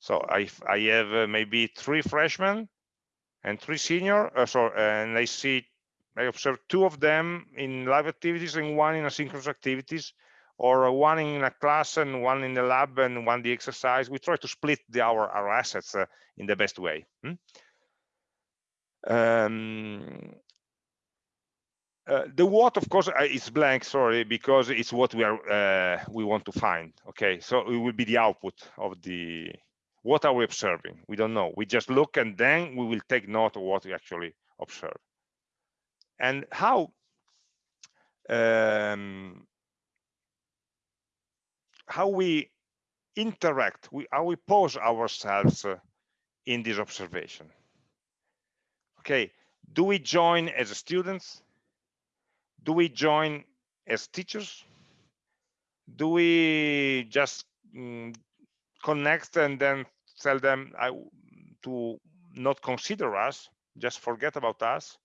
so I, I have uh, maybe three freshmen and three senior uh, so and I see I observe two of them in live activities and one in asynchronous activities or one in a class and one in the lab and one the exercise we try to split the, our our assets uh, in the best way hmm? Um, uh, the what of course is blank sorry because it's what we are uh, we want to find okay? So it will be the output of the what are we observing? We don't know. We just look and then we will take note of what we actually observe. And how um, how we interact we how we pose ourselves uh, in this observation okay do we join as students? Do we join as teachers? Do we just mm, connect and then tell them I, to not consider us just forget about us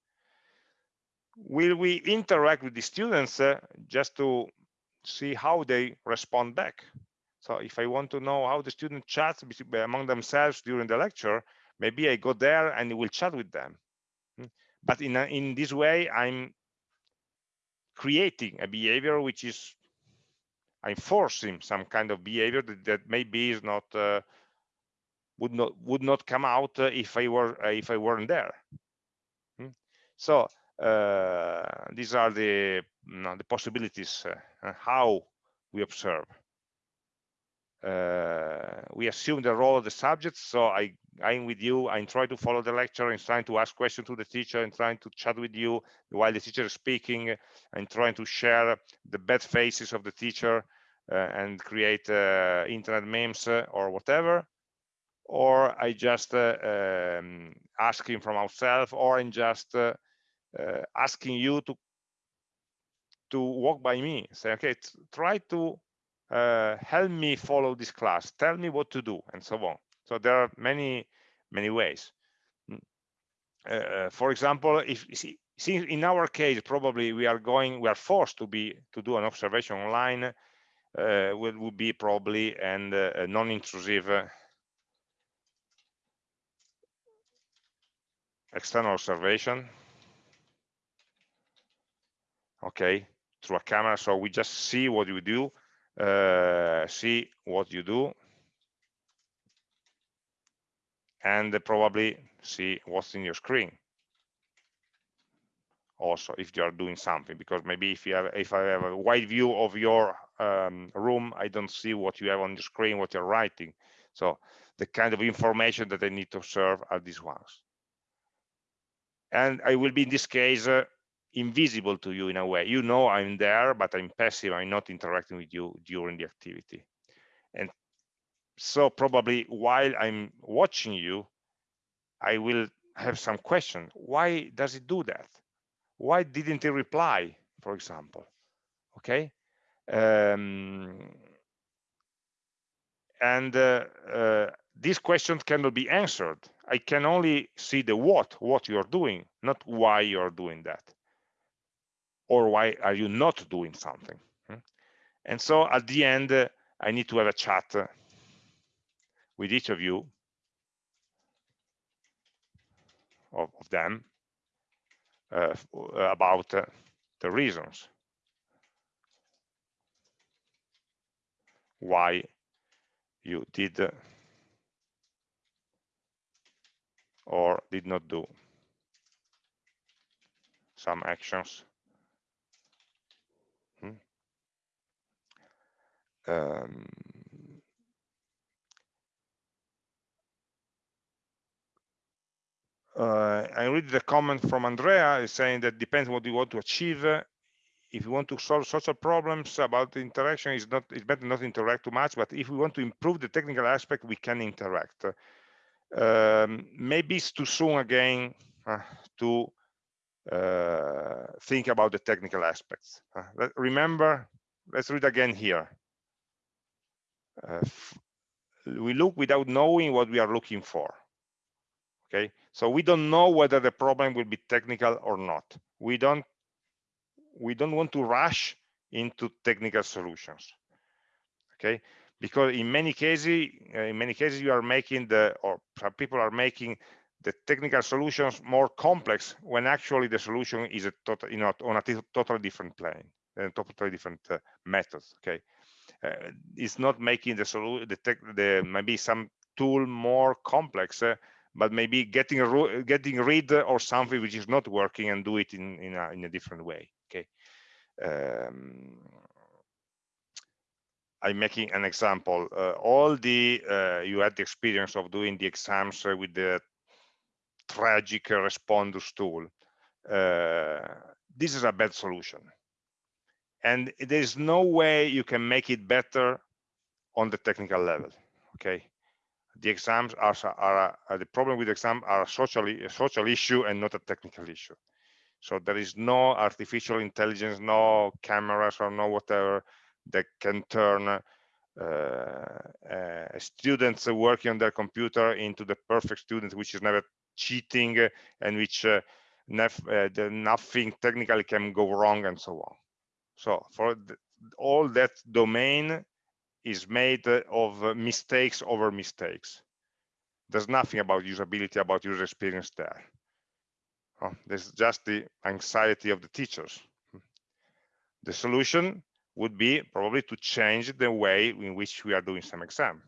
will we interact with the students uh, just to see how they respond back? So if i want to know how the student chats among themselves during the lecture maybe i go there and will chat with them. But in in this way i'm creating a behavior which is I'm forcing some kind of behavior that, that maybe is not uh, would not would not come out uh, if I were uh, if I weren't there. Hmm? So uh, these are the you know, the possibilities uh, how we observe. Uh, we assume the role of the subject. So I I'm with you. I'm trying to follow the lecture and trying to ask questions to the teacher and trying to chat with you while the teacher is speaking and trying to share the bad faces of the teacher uh, and create uh, internet memes or whatever. Or I just um, asking from ourselves or I'm just asking you to to walk by me say okay try to help me follow this class tell me what to do and so on so there are many, many ways. Mm. Uh, for example, if since in our case, probably we are going, we are forced to be to do an observation online, uh, will be probably and uh, non-intrusive uh, external observation. Okay, through a camera, so we just see what you do, uh, see what you do, and probably see what's in your screen. Also if you are doing something because maybe if you have if i have a wide view of your um, room i don't see what you have on the screen what you're writing. So the kind of information that i need to observe are these ones. And i will be in this case uh, invisible to you in a way. You know i'm there but i'm passive. I'm not interacting with you during the activity. And so probably while i'm watching you i will have some question. Why does it do that? Why didn't it reply for example? Okay? Um, and uh, uh, these questions cannot be answered. I can only see the what what you're doing not why you're doing that or why are you not doing something hmm? and so at the end uh, i need to have a chat uh, with each of you of, of them uh, about uh, the reasons why you did or did not do some actions. Um, uh, I read the comment from Andrea saying that depends what you want to achieve. If you want to solve social problems about the interaction, it's not it's better not interact too much. But if we want to improve the technical aspect, we can interact. Um, maybe it's too soon again uh, to uh, think about the technical aspects. Uh, remember, let's read again here. Uh, we look without knowing what we are looking for. Okay, so we don't know whether the problem will be technical or not. We don't we don't want to rush into technical solutions. Okay, because in many cases, uh, in many cases, you are making the or people are making the technical solutions more complex when actually the solution is a total, you know, on a totally different plane and totally different uh, methods. Okay, uh, it's not making the solution, the, tech, the maybe some tool more complex, uh, but maybe getting getting rid or something which is not working and do it in in a, in a different way. Okay. Um, I'm making an example. Uh, all the uh, you had the experience of doing the exams uh, with the tragic Respondus tool. Uh, this is a bad solution. And there's no way you can make it better on the technical level, okay? The exams are, are, are the problem with the exam are socially, a social issue and not a technical issue. So there is no artificial intelligence, no cameras or no whatever that can turn uh, uh, students working on their computer into the perfect student, which is never cheating and which uh, the, nothing technically can go wrong and so on. So for the, all that domain is made of mistakes over mistakes. There's nothing about usability, about user experience there. Oh, there's just the anxiety of the teachers. The solution would be probably to change the way in which we are doing some exam.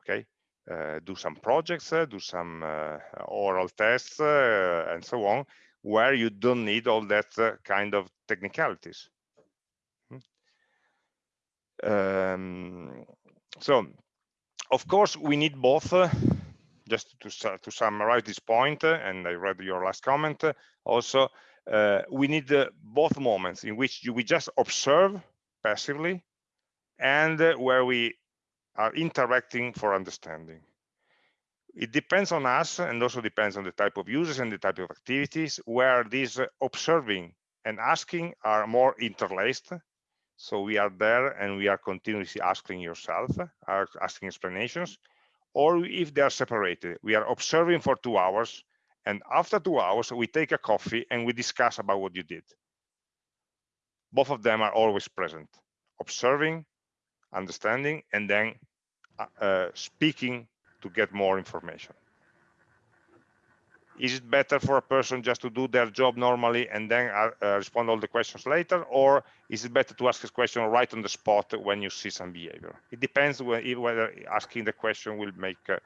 Okay, uh, do some projects, uh, do some uh, oral tests, and so on, where you don't need all that kind of technicalities. Um, so, of course, we need both. just to, to summarize this point, and I read your last comment, also, uh, we need uh, both moments in which you, we just observe passively and uh, where we are interacting for understanding. It depends on us and also depends on the type of users and the type of activities where these observing and asking are more interlaced. So we are there and we are continuously asking yourself, asking explanations, or if they are separated, we are observing for two hours and after two hours, we take a coffee and we discuss about what you did. Both of them are always present, observing, understanding, and then uh, uh, speaking to get more information. Is it better for a person just to do their job normally and then uh, uh, respond all the questions later, or is it better to ask a question right on the spot when you see some behavior? It depends whether asking the question will make uh,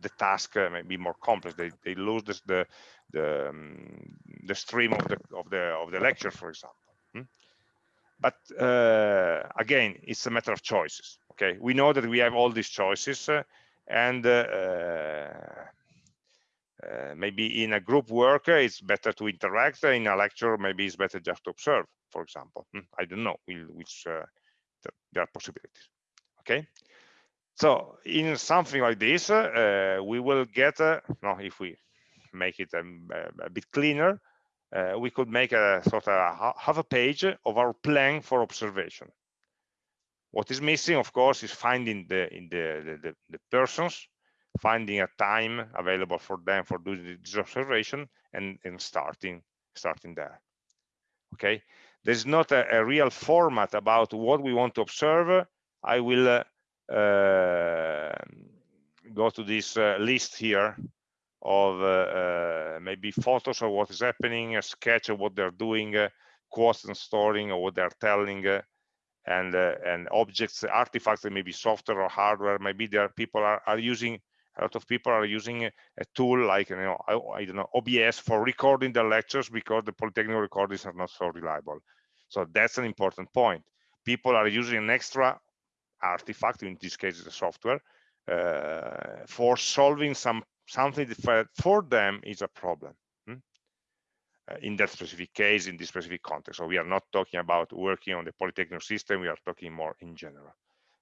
the task uh, may be more complex. They, they lose this, the the um, the stream of the of the of the lecture, for example. Hmm? But uh, again, it's a matter of choices. Okay, we know that we have all these choices, uh, and uh, maybe in a group work it's better to interact. In a lecture, maybe it's better just to observe, for example. Hmm? I don't know which uh, there are possibilities. Okay. So in something like this, uh, we will get, uh, no, if we make it um, a bit cleaner, uh, we could make a sort of half a page of our plan for observation. What is missing, of course, is finding the in the, the, the persons, finding a time available for them for doing this observation, and, and starting starting there. Okay, there's not a, a real format about what we want to observe. I will uh, uh, go to this uh, list here of uh, maybe photos of what is happening, a sketch of what they're doing, quotes and storing or what they're telling, and and objects, artifacts that software or hardware. Maybe there are people are, are using a lot of people are using a, tool like you know I, I, don't know OBS for recording their lectures because the Politecnico recordings are not so reliable. So that's an important point. People are using an extra artifact, in this case the software, uh, for solving some something that for them is a problem hmm? uh, in that specific case, in this specific context. So we are not talking about working on the Politecnico system, we are talking more in general.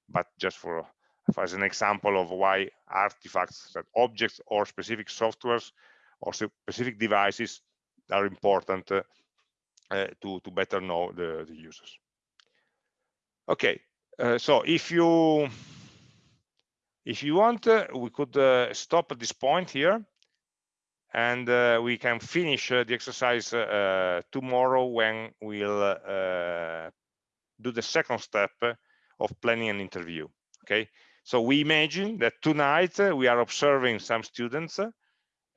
But just for as an example of why artifacts, that objects or specific softwares or specific devices are important uh, uh, to to better know the, the users. Okay uh, so if you if you want uh, we could uh, stop at this point here and uh, we can finish the exercise tomorrow when we'll do the second step of planning an interview okay so we imagine that tonight we are observing some students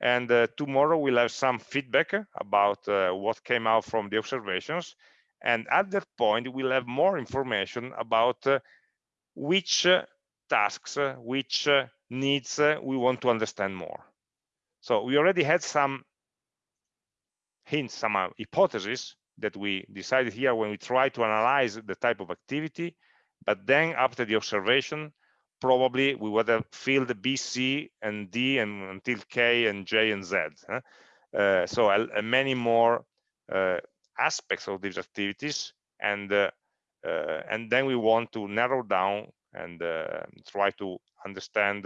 and uh, tomorrow we'll have some feedback about uh, what came out from the observations. And at that point we'll have more information about uh, which uh, tasks uh, which uh, needs we want to understand more. So we already had some hints some hypotheses that we decided here when we try to analyze the type of activity but then after the observation probably we would have filled B, C, and D and until K and J and Z. Huh? Uh, so uh, many more uh, aspects of these activities, and uh, uh, and then we want to narrow down and uh, try to understand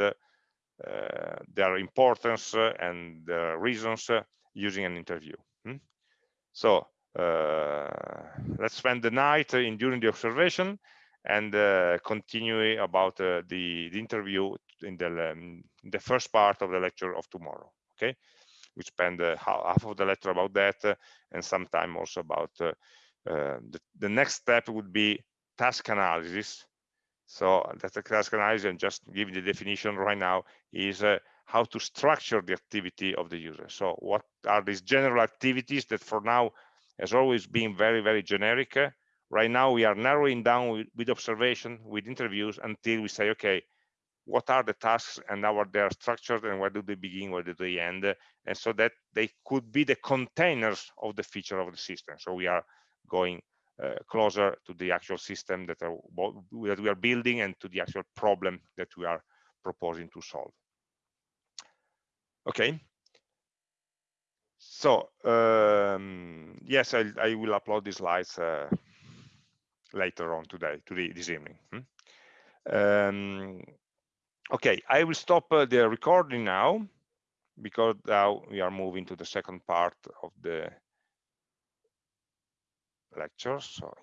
their importance and the reasons using an interview. Hmm? So let's spend the night in during the observation and uh, continue about uh, the, the, interview in the, um, the first part of the lecture of tomorrow okay? We spend uh, half of the lecture about that uh, and some time also about uh, uh, the, the, next step would be task analysis. So that's a task analysis and just give the definition right now is how to structure the activity of the user. So what are these general activities that for now has always been very very generic Right now, we are narrowing down with, with observation, with interviews, until we say, okay, what are the tasks and how are they structured and where do they begin, where do they end? And so that they could be the containers of the feature of the system. So we are going uh, closer to the actual system that, are, that we are building and to the actual problem that we are proposing to solve. Okay. So um, yes, I, I, will upload these slides uh, later on today, today this evening. Hmm? Um, okay, I will stop uh, the recording now because now we are moving to the second part of the lecture. So